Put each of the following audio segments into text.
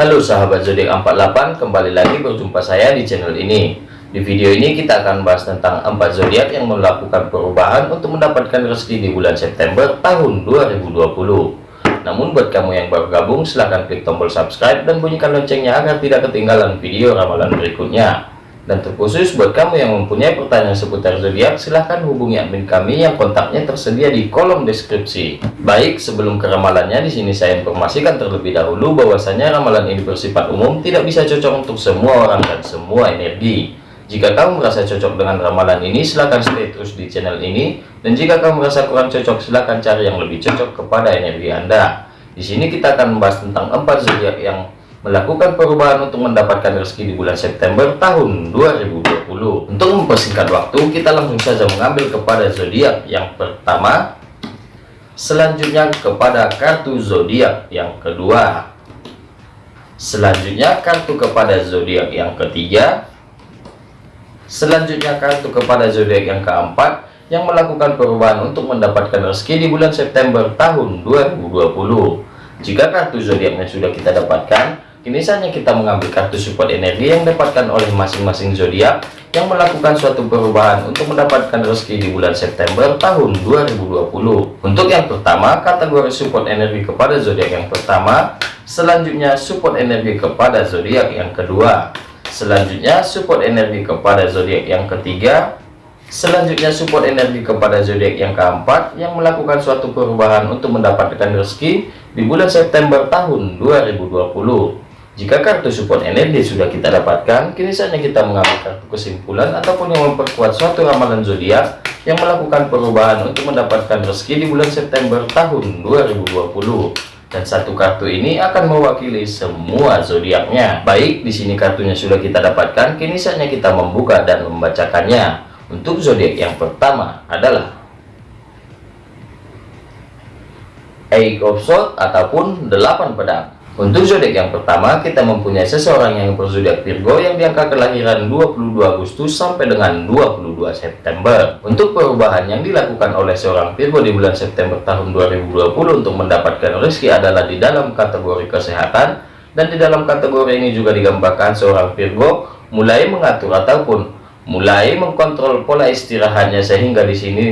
Halo sahabat zodiak 48, kembali lagi berjumpa saya di channel ini. Di video ini kita akan bahas tentang 4 zodiak yang melakukan perubahan untuk mendapatkan rezeki di bulan September tahun 2020. Namun buat kamu yang baru gabung, silahkan klik tombol subscribe dan bunyikan loncengnya agar tidak ketinggalan video ramalan berikutnya. Dan terkhusus buat kamu yang mempunyai pertanyaan seputar zodiak, silahkan hubungi admin kami yang kontaknya tersedia di kolom deskripsi. Baik, sebelum ke ramalannya, di sini saya informasikan terlebih dahulu bahwasanya ramalan ini bersifat umum, tidak bisa cocok untuk semua orang dan semua energi. Jika kamu merasa cocok dengan ramalan ini, silahkan stay terus di channel ini. Dan jika kamu merasa kurang cocok, silahkan cari yang lebih cocok kepada energi Anda. Di sini kita akan membahas tentang empat zodiak yang melakukan perubahan untuk mendapatkan rezeki di bulan September tahun 2020. Untuk mempersingkat waktu, kita langsung saja mengambil kepada zodiak yang pertama, selanjutnya kepada kartu zodiak yang kedua, selanjutnya kartu kepada zodiak yang ketiga, selanjutnya kartu kepada zodiak yang keempat yang melakukan perubahan untuk mendapatkan rezeki di bulan September tahun 2020. Jika kartu zodiaknya sudah kita dapatkan, Kini saatnya kita mengambil kartu support energi yang didapatkan oleh masing-masing zodiak yang melakukan suatu perubahan untuk mendapatkan rezeki di bulan September tahun 2020. Untuk yang pertama, kategori support energi kepada zodiak yang pertama, selanjutnya support energi kepada zodiak yang kedua, selanjutnya support energi kepada zodiak yang ketiga, selanjutnya support energi kepada zodiak yang keempat yang melakukan suatu perubahan untuk mendapatkan rezeki di bulan September tahun 2020. Jika kartu support energi sudah kita dapatkan, kini saatnya kita mengambil kartu kesimpulan ataupun yang memperkuat suatu ramalan zodiak yang melakukan perubahan untuk mendapatkan rezeki di bulan September tahun 2020. Dan satu kartu ini akan mewakili semua zodiaknya. Baik, di sini kartunya sudah kita dapatkan, kini saatnya kita membuka dan membacakannya. Untuk zodiak yang pertama adalah Eight of Swords ataupun delapan pedang. Untuk zodiak yang pertama, kita mempunyai seseorang yang berzodiak Virgo yang diangka kelahiran 22 Agustus sampai dengan 22 September. Untuk perubahan yang dilakukan oleh seorang Virgo di bulan September tahun 2020 untuk mendapatkan rezeki adalah di dalam kategori kesehatan dan di dalam kategori ini juga digambarkan seorang Virgo mulai mengatur ataupun mulai mengkontrol pola istirahatnya sehingga di sini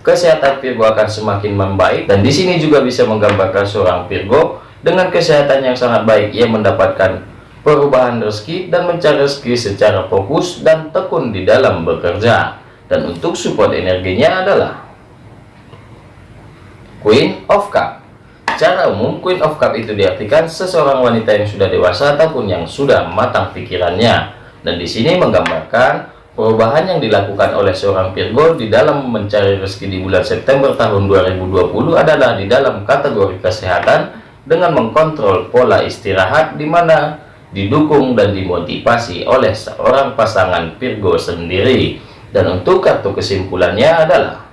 kesehatan Virgo akan semakin membaik dan di sini juga bisa menggambarkan seorang Virgo dengan kesehatan yang sangat baik, ia mendapatkan perubahan rezeki dan mencari rezeki secara fokus dan tekun di dalam bekerja. Dan untuk support energinya adalah Queen of Cup. Secara umum, Queen of Cup itu diartikan seseorang wanita yang sudah dewasa ataupun yang sudah matang pikirannya. Dan di sini menggambarkan perubahan yang dilakukan oleh seorang Virgo di dalam mencari rezeki di bulan September tahun 2020 adalah di dalam kategori kesehatan dengan mengkontrol pola istirahat di mana didukung dan dimotivasi oleh seorang pasangan Virgo sendiri. Dan untuk kartu kesimpulannya adalah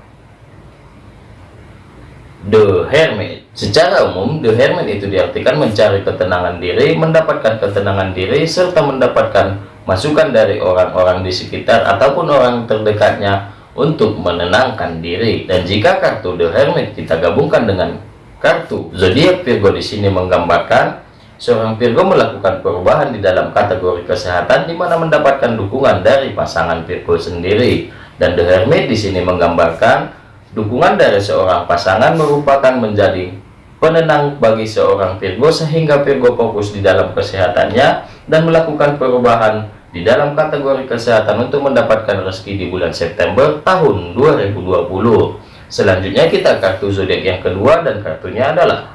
The Hermit. Secara umum The Hermit itu diartikan mencari ketenangan diri mendapatkan ketenangan diri serta mendapatkan masukan dari orang-orang di sekitar ataupun orang terdekatnya untuk menenangkan diri. Dan jika kartu The Hermit kita gabungkan dengan kartu. Zodiak Virgo di sini menggambarkan seorang Virgo melakukan perubahan di dalam kategori kesehatan di mana mendapatkan dukungan dari pasangan Virgo sendiri. Dan The Hermit di sini menggambarkan dukungan dari seorang pasangan merupakan menjadi penenang bagi seorang Virgo sehingga Virgo fokus di dalam kesehatannya dan melakukan perubahan di dalam kategori kesehatan untuk mendapatkan rezeki di bulan September tahun 2020 Selanjutnya kita kartu zodiak yang kedua dan kartunya adalah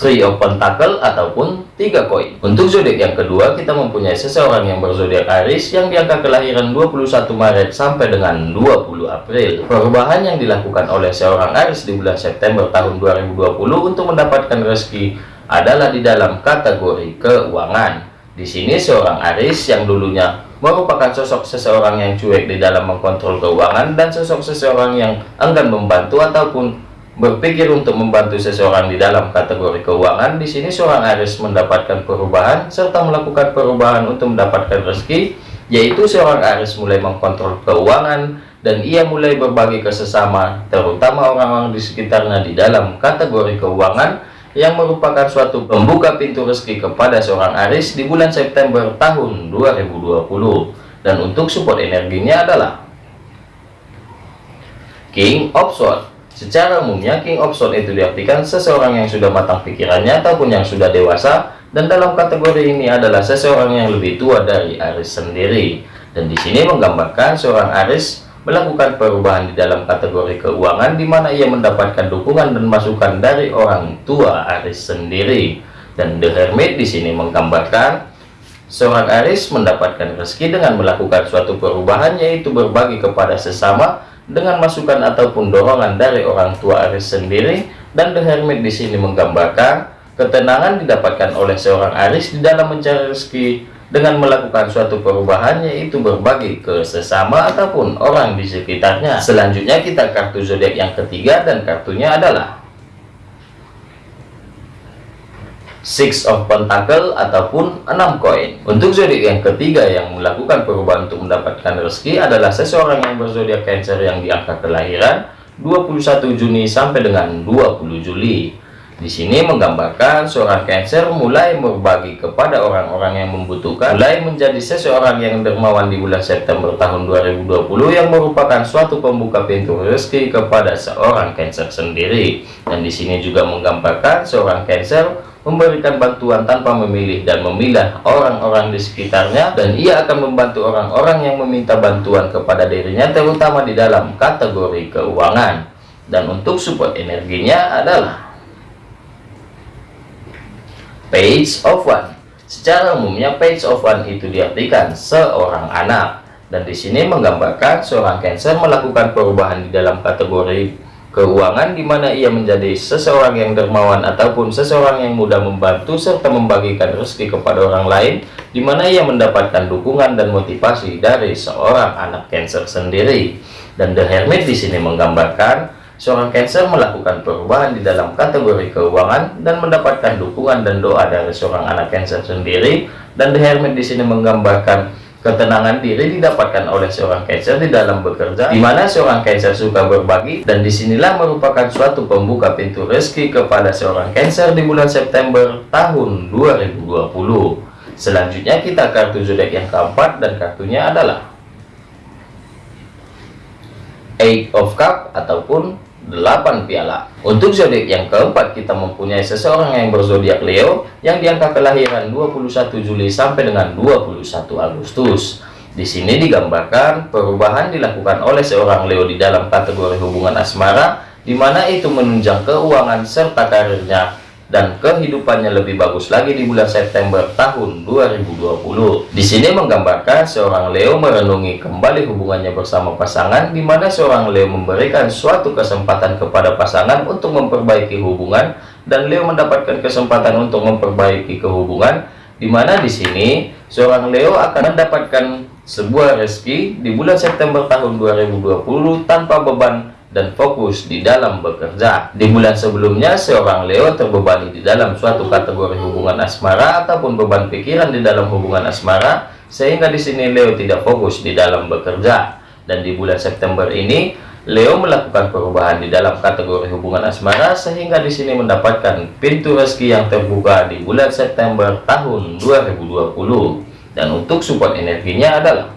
Three of Pentacle ataupun tiga koin. Untuk zodiak yang kedua kita mempunyai seseorang yang berzodiak Aries yang diangka kelahiran 21 Maret sampai dengan 20 April. Perubahan yang dilakukan oleh seorang Aries di bulan September tahun 2020 untuk mendapatkan rezeki adalah di dalam kategori keuangan. Di sini seorang Aries yang dulunya merupakan sosok seseorang yang cuek di dalam mengkontrol keuangan dan sosok seseorang yang enggan membantu ataupun berpikir untuk membantu seseorang di dalam kategori keuangan. Di sini seorang Aries mendapatkan perubahan serta melakukan perubahan untuk mendapatkan rezeki, yaitu seorang Aries mulai mengkontrol keuangan dan ia mulai berbagi ke sesama, terutama orang-orang di sekitarnya di dalam kategori keuangan yang merupakan suatu pembuka pintu rezeki kepada seorang Aris di bulan September tahun 2020 dan untuk support energinya adalah King of Swords secara umumnya King of Swords itu diartikan seseorang yang sudah matang pikirannya ataupun yang sudah dewasa dan dalam kategori ini adalah seseorang yang lebih tua dari Aris sendiri. Dan di sini menggambarkan seorang Aris melakukan perubahan di dalam kategori keuangan di mana ia mendapatkan dukungan dan masukan dari orang tua Aris sendiri. Dan The Hermit di sini menggambarkan seorang Aris mendapatkan rezeki dengan melakukan suatu perubahan yaitu berbagi kepada sesama dengan masukan ataupun dorongan dari orang tua Aris sendiri. Dan The Hermit di sini menggambarkan ketenangan didapatkan oleh seorang Aris di dalam mencari rezeki dengan melakukan suatu perubahan yaitu berbagi ke sesama ataupun orang di sekitarnya selanjutnya kita kartu zodiak yang ketiga dan kartunya adalah Six of Pentacle ataupun enam koin. Untuk zodiak yang ketiga yang melakukan perubahan untuk mendapatkan rezeki adalah seseorang yang berzodiak Cancer yang diangka kelahiran 21 Juni sampai dengan 20 Juli. Di sini menggambarkan seorang Cancer mulai berbagi kepada orang-orang yang membutuhkan, mulai menjadi seseorang yang dermawan di bulan September tahun 2020 yang merupakan suatu pembuka pintu rezeki kepada seorang Cancer sendiri. Dan di sini juga menggambarkan seorang Cancer memberikan bantuan tanpa memilih dan memilah orang-orang di sekitarnya dan ia akan membantu orang-orang yang meminta bantuan kepada dirinya terutama di dalam kategori keuangan dan untuk support energinya adalah page of one. Secara umumnya page of one itu diartikan seorang anak. Dan di sini menggambarkan seorang cancer melakukan perubahan di dalam kategori keuangan di mana ia menjadi seseorang yang dermawan ataupun seseorang yang mudah membantu serta membagikan rezeki kepada orang lain di mana ia mendapatkan dukungan dan motivasi dari seorang anak cancer sendiri. Dan the hermit di sini menggambarkan Seorang Cancer melakukan perubahan di dalam kategori keuangan dan mendapatkan dukungan dan doa dari seorang anak Cancer sendiri. Dan The Hermit di sini menggambarkan ketenangan diri didapatkan oleh seorang Cancer di dalam bekerja, di mana seorang Cancer suka berbagi dan di sinilah merupakan suatu pembuka pintu rezeki kepada seorang Cancer di bulan September tahun 2020. Selanjutnya kita kartu zodiak yang keempat dan kartunya adalah Eight of Cup ataupun 8 piala. Untuk zodiak yang keempat kita mempunyai seseorang yang berzodiak Leo yang diangka kelahiran 21 Juli sampai dengan 21 Agustus. Di sini digambarkan perubahan dilakukan oleh seorang Leo di dalam kategori hubungan asmara di mana itu menunjang keuangan serta karirnya dan kehidupannya lebih bagus lagi di bulan September tahun 2020. Di sini menggambarkan seorang Leo merenungi kembali hubungannya bersama pasangan di mana seorang Leo memberikan suatu kesempatan kepada pasangan untuk memperbaiki hubungan dan Leo mendapatkan kesempatan untuk memperbaiki kehubungan di mana di sini seorang Leo akan mendapatkan sebuah rezeki di bulan September tahun 2020 tanpa beban dan fokus di dalam bekerja. Di bulan sebelumnya, seorang Leo terbebani di dalam suatu kategori hubungan asmara ataupun beban pikiran di dalam hubungan asmara, sehingga di sini Leo tidak fokus di dalam bekerja. Dan di bulan September ini, Leo melakukan perubahan di dalam kategori hubungan asmara, sehingga di sini mendapatkan pintu rezeki yang terbuka di bulan September tahun 2020. Dan untuk support energinya adalah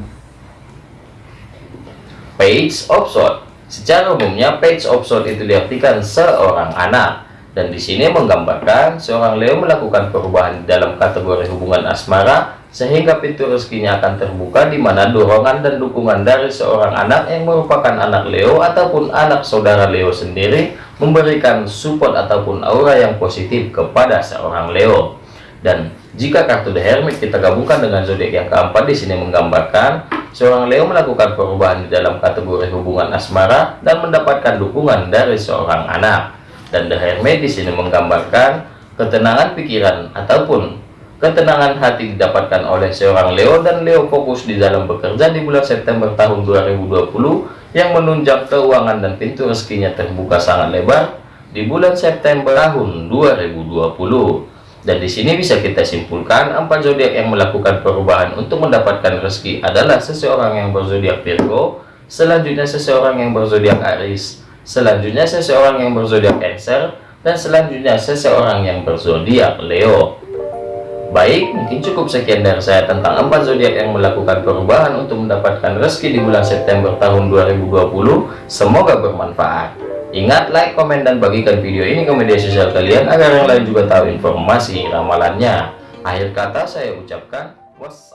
Page of Swords Secara umumnya page of sword itu diartikan seorang anak. Dan di sini menggambarkan seorang Leo melakukan perubahan dalam kategori hubungan asmara sehingga pintu rezekinya akan terbuka di mana dorongan dan dukungan dari seorang anak yang merupakan anak Leo ataupun anak saudara Leo sendiri memberikan support ataupun aura yang positif kepada seorang Leo. Dan jika kartu The Hermit kita gabungkan dengan zodiak yang keempat di sini menggambarkan seorang Leo melakukan perubahan di dalam kategori hubungan asmara dan mendapatkan dukungan dari seorang anak. Dan The Hermit di sini menggambarkan ketenangan pikiran ataupun ketenangan hati didapatkan oleh seorang Leo dan Leo fokus di dalam bekerja di bulan September tahun 2020 yang menunjang keuangan dan pintu rezekinya terbuka sangat lebar di bulan September tahun 2020. Dan di sini bisa kita simpulkan empat zodiak yang melakukan perubahan untuk mendapatkan rezeki adalah seseorang yang berzodiak Virgo, selanjutnya seseorang yang berzodiak Aries, selanjutnya seseorang yang berzodiak Cancer, dan selanjutnya seseorang yang berzodiak Leo. Baik, mungkin cukup sekian dari saya tentang empat zodiak yang melakukan perubahan untuk mendapatkan rezeki di bulan September tahun 2020. Semoga bermanfaat. Ingat, like, komen, dan bagikan video ini ke media sosial kalian agar yang lain juga tahu informasi ramalannya. Akhir kata saya ucapkan wassalam.